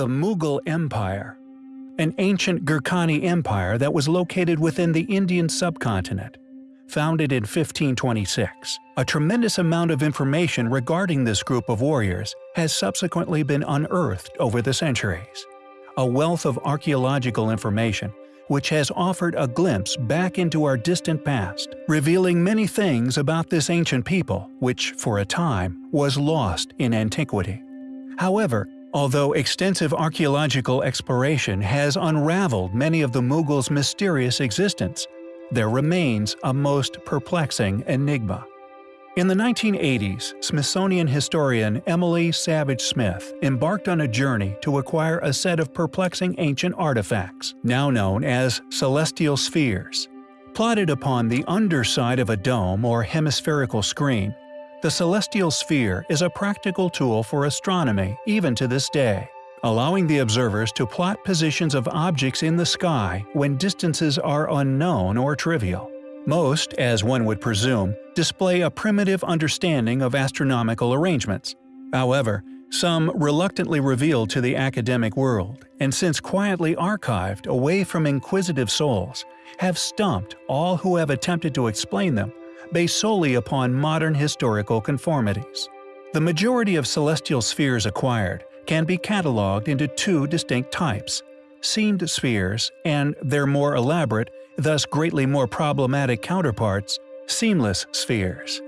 The Mughal Empire An ancient Gurkhani empire that was located within the Indian subcontinent. Founded in 1526, a tremendous amount of information regarding this group of warriors has subsequently been unearthed over the centuries. A wealth of archaeological information which has offered a glimpse back into our distant past, revealing many things about this ancient people which, for a time, was lost in antiquity. However, although extensive archaeological exploration has unraveled many of the Mughals' mysterious existence, there remains a most perplexing enigma. In the 1980s, Smithsonian historian Emilie Savage Smith embarked on a journey to acquire a set of perplexing ancient artifacts, now known as celestial spheres. Plotted upon the underside of a dome or hemispherical screen, the celestial sphere is a practical tool for astronomy even to this day, allowing the observers to plot positions of objects in the sky when distances are unknown or trivial. Most, as one would presume, display a primitive understanding of astronomical arrangements. However, some reluctantly revealed to the academic world, and since quietly archived away from inquisitive souls, have stumped all who have attempted to explain them based solely upon modern historical conformities. The majority of celestial spheres acquired can be catalogued into two distinct types seamed spheres and their more elaborate thus greatly more problematic counterparts, seamless spheres.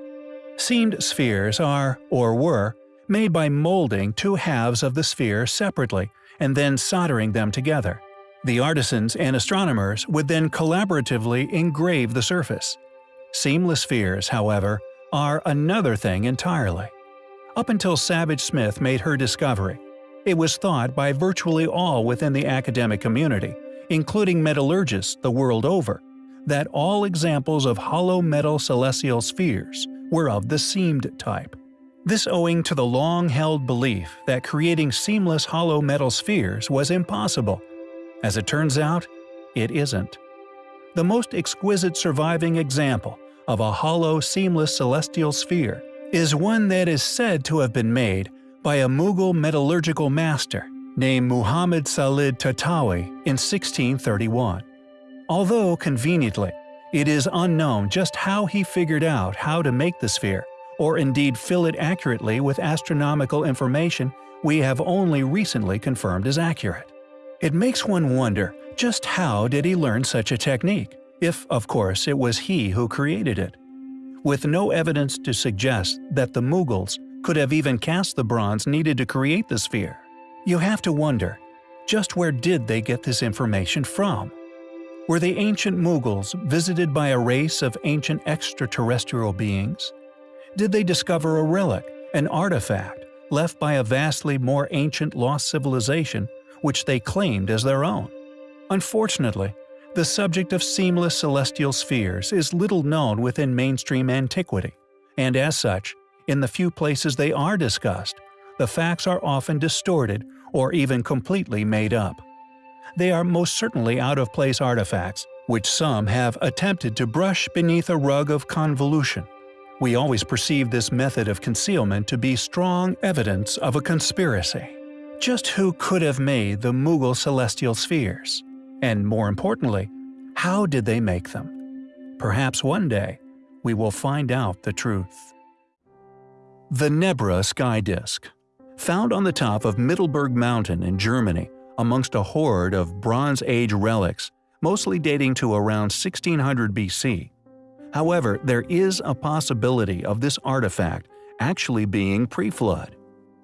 Seamed spheres are, or were, made by molding two halves of the sphere separately and then soldering them together. The artisans and astronomers would then collaboratively engrave the surface. Seamless spheres, however, are another thing entirely. Up until Savage Smith made her discovery, it was thought by virtually all within the academic community including metallurgists the world over, that all examples of hollow metal celestial spheres were of the seamed type. This owing to the long-held belief that creating seamless hollow metal spheres was impossible. As it turns out, it isn't. The most exquisite surviving example of a hollow seamless celestial sphere is one that is said to have been made by a Mughal metallurgical master named Muhammad Salih Tahtawi in 1631. Although, conveniently, it is unknown just how he figured out how to make the sphere, or indeed fill it accurately with astronomical information we have only recently confirmed as accurate. It makes one wonder just how did he learn such a technique, if of course it was he who created it. With no evidence to suggest that the Mughals could have even cast the bronze needed to create the sphere, you have to wonder, just where did they get this information from? Were the ancient Mughals visited by a race of ancient extraterrestrial beings? Did they discover a relic, an artifact, left by a vastly more ancient lost civilization which they claimed as their own? Unfortunately, the subject of seamless celestial spheres is little known within mainstream antiquity, and as such, in the few places they are discussed, the facts are often distorted or even completely made up. They are most certainly out-of-place artifacts, which some have attempted to brush beneath a rug of convolution. We always perceive this method of concealment to be strong evidence of a conspiracy. Just who could have made the Mughal celestial spheres? And more importantly, how did they make them? Perhaps one day, we will find out the truth. The Nebra Sky Disk Found on the top of Mittelberg Mountain in Germany, amongst a hoard of Bronze Age relics, mostly dating to around 1600 BC. However, there is a possibility of this artifact actually being pre-flood.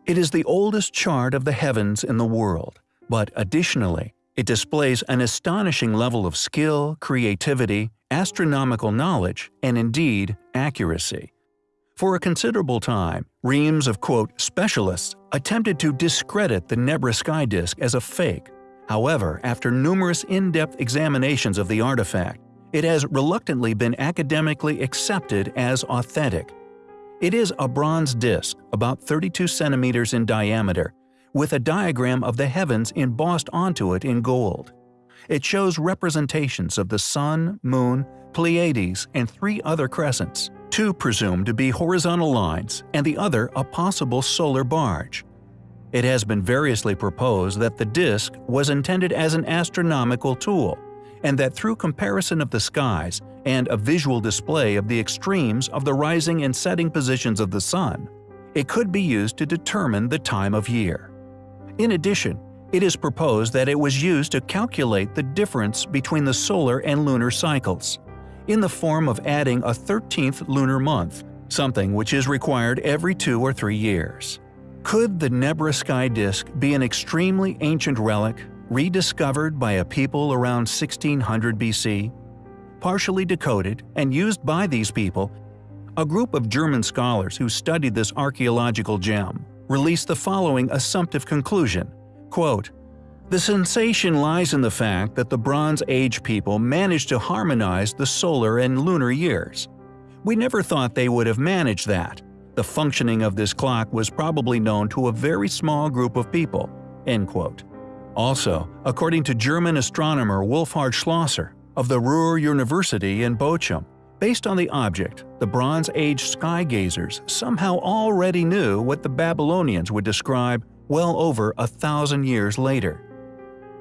It is the oldest chart of the heavens in the world, but additionally, it displays an astonishing level of skill, creativity, astronomical knowledge, and indeed, accuracy. For a considerable time, reams of quote specialists attempted to discredit the Nebra sky disk as a fake. However, after numerous in-depth examinations of the artifact, it has reluctantly been academically accepted as authentic. It is a bronze disk, about 32 centimeters in diameter, with a diagram of the heavens embossed onto it in gold. It shows representations of the Sun, Moon, Pleiades, and three other crescents two presumed to be horizontal lines and the other a possible solar barge. It has been variously proposed that the disk was intended as an astronomical tool, and that through comparison of the skies and a visual display of the extremes of the rising and setting positions of the Sun, it could be used to determine the time of year. In addition, it is proposed that it was used to calculate the difference between the solar and lunar cycles, in the form of adding a 13th lunar month, something which is required every two or three years. Could the Nebra sky disk be an extremely ancient relic, rediscovered by a people around 1600 BC? Partially decoded and used by these people, a group of German scholars who studied this archaeological gem released the following assumptive conclusion, quote, the sensation lies in the fact that the Bronze Age people managed to harmonize the solar and lunar years. We never thought they would have managed that. The functioning of this clock was probably known to a very small group of people." End quote. Also, according to German astronomer Wolfhard Schlosser of the Ruhr University in Bochum, based on the object, the Bronze Age sky gazers somehow already knew what the Babylonians would describe well over a thousand years later.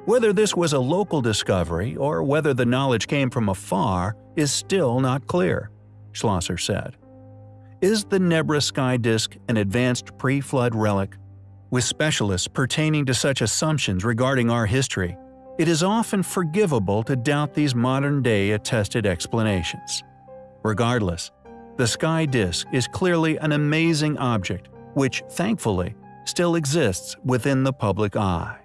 Whether this was a local discovery or whether the knowledge came from afar is still not clear, Schlosser said. Is the Nebra sky disk an advanced pre-flood relic? With specialists pertaining to such assumptions regarding our history, it is often forgivable to doubt these modern-day attested explanations. Regardless, the sky disk is clearly an amazing object which, thankfully, still exists within the public eye.